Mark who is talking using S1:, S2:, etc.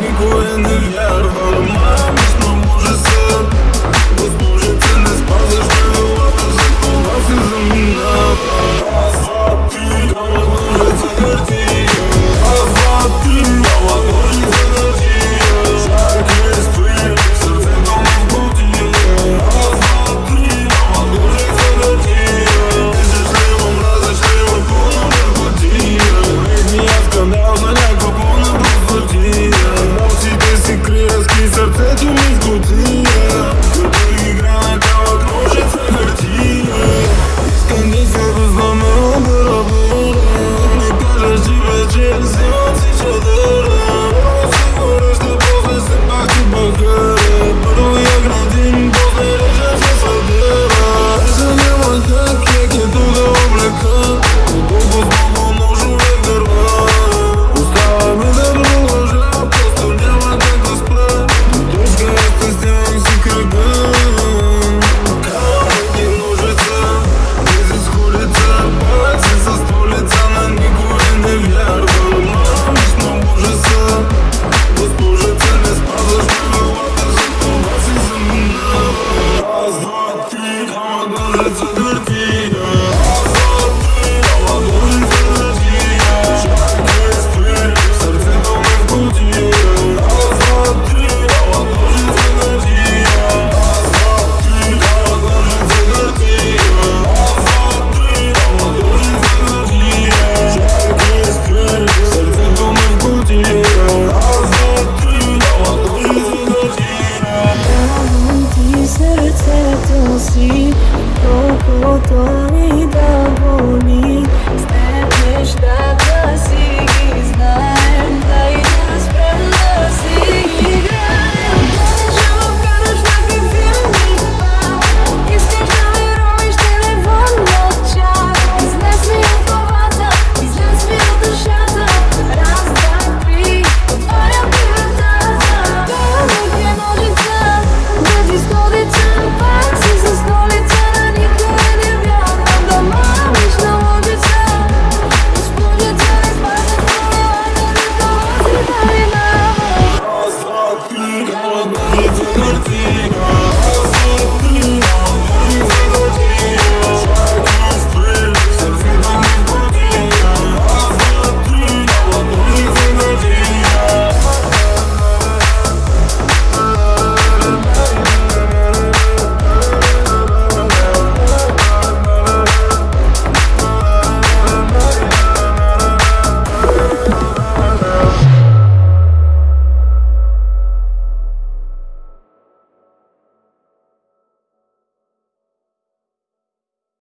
S1: and we please go to hell
S2: así, un poco tu vida bonita.